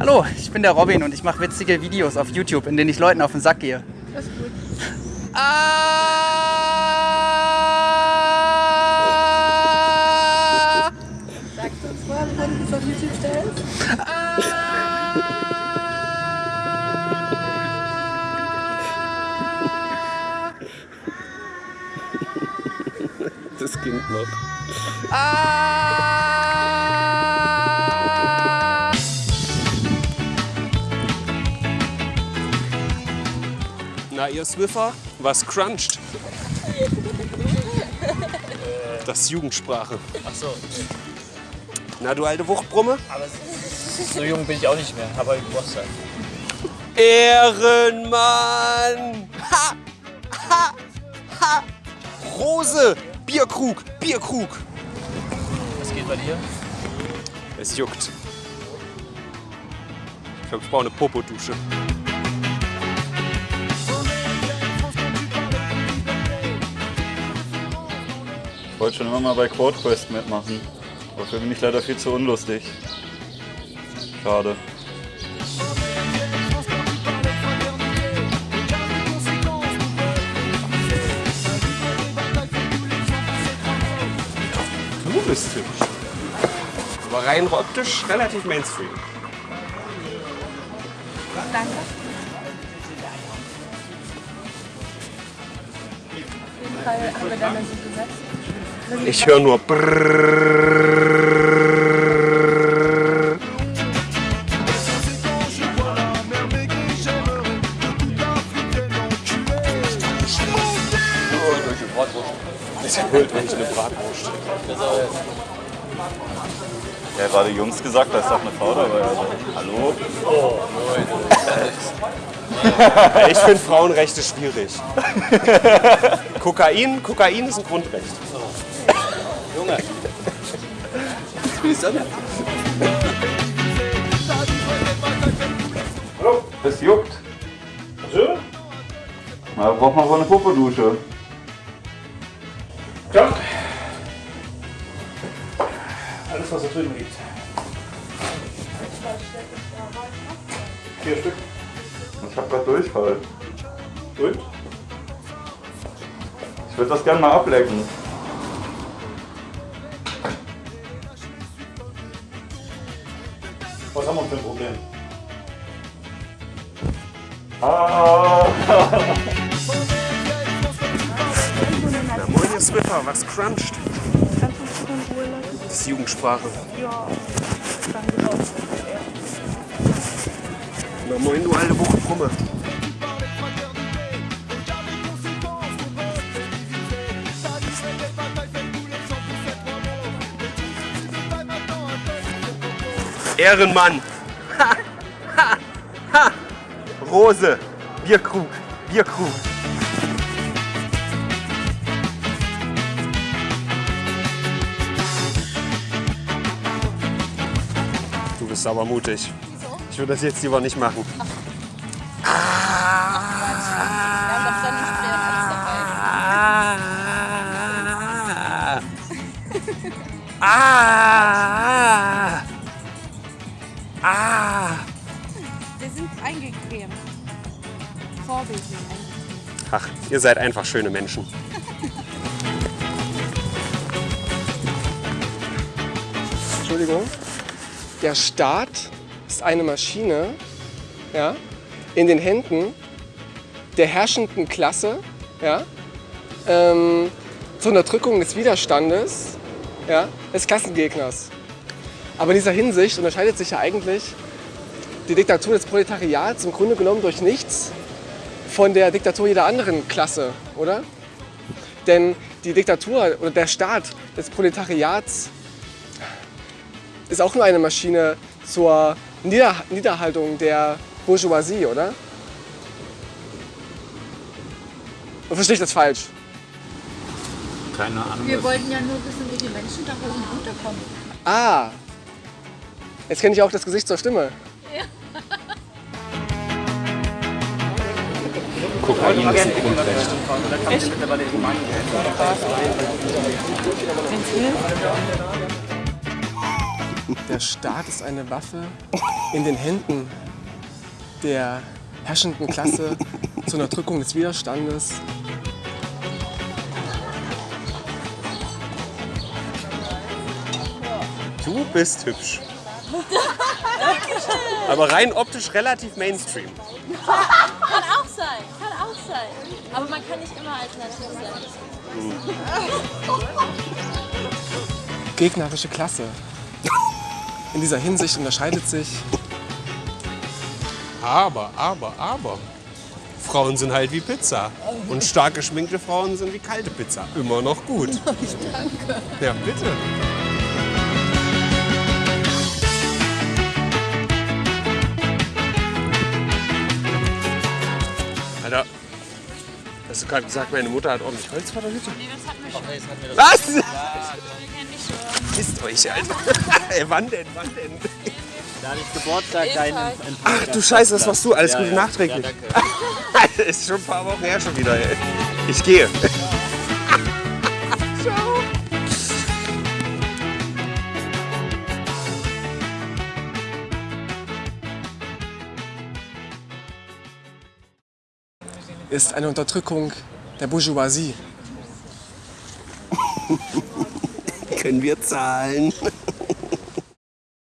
Hallo, ich bin der Robin und ich mache witzige Videos auf YouTube, in denen ich Leuten auf den Sack gehe. Das ist gut. Ah! Sagst du uns vorher, bevor du das auf YouTube stellst? Das Kind noch. Ah! Na, ihr Swiffer, was cruncht? Das ist Jugendsprache. Ach so, Na, du alte Wuchtbrumme? aber so jung bin ich auch nicht mehr, aber Geburtstag. Ehrenmann! Ha! Ha! Ha! Rose! Bierkrug! Bierkrug! Was geht bei dir? Es juckt. Ich glaube, ich brauche eine Popodusche. Ich wollte schon immer mal bei Quad Quest mitmachen. Dafür bin ich leider viel zu unlustig. Schade. Du bist hübsch. Aber rein optisch relativ Mainstream. Danke. Auf jeden Fall haben wir dann so gesetzt. Ich höre nur Brrrr. Das holt wenn ich eine Bratwurst. Ja, gerade Jungs gesagt, da ist doch eine Frau dabei. Also, hallo? Ich finde Frauenrechte schwierig. Kokain, Kokain ist ein Grundrecht. Junge, Es juckt. So? Na, braucht man wohl eine Popodusche. Ja. Alles, was da drüben liegt. Vier Stück. Ich hab grad Durchfall. Gut. Ich würde das gerne mal ablecken. Na moin, ihr Swiffer, was cruncht? Das ist Jugendsprache. Ja. Na moin, du alte Wuchtbrumme. Ehrenmann. Rose. Bierkrug. Bierkrug. Du bist aber mutig. Ich würde das jetzt lieber nicht machen. Ah. Ah. Vorbildlich. Ach, ihr seid einfach schöne Menschen. Entschuldigung. Der Staat ist eine Maschine ja, in den Händen der herrschenden Klasse ja, ähm, zur Unterdrückung des Widerstandes ja, des Klassengegners. Aber in dieser Hinsicht unterscheidet sich ja eigentlich die Diktatur des Proletariats im Grunde genommen durch nichts von der Diktatur jeder anderen Klasse, oder? Denn die Diktatur oder der Staat des Proletariats ist auch nur eine Maschine zur Nieder Niederhaltung der Bourgeoisie, oder? Oder verstehe ich das falsch? Keine Ahnung. Wir wollten ja nur wissen, wie die Menschen da oben runterkommen. Ah, jetzt kenne ich auch das Gesicht zur Stimme. Kokain ist ein Grundrecht. Der Staat ist eine Waffe in den Händen der herrschenden Klasse zur Unterdrückung des Widerstandes. Du bist hübsch. Aber rein optisch relativ Mainstream. Kann auch sein, sein. Aber man kann nicht immer alternativ sein. Gegnerische Klasse. In dieser Hinsicht unterscheidet sich Aber, aber, aber. Frauen sind halt wie Pizza. Und stark geschminkte Frauen sind wie kalte Pizza. Immer noch gut. danke. Ja, bitte. Hast du gerade gesagt, meine Mutter hat ordentlich Holz vor der Hütte? Nee, das hatten wir schon. Was? Wir kennen dich schon. Kisst euch, Alter. Ey, wann denn? Wann denn? Da hatte ich Geburtstag, deinen Ach du Scheiße, das warst du. Alles Gute ja. nachträglich. Ja, danke. ist schon ein paar Wochen her schon wieder. Ey. Ich gehe. Ist eine Unterdrückung der Bourgeoisie. Können wir zahlen?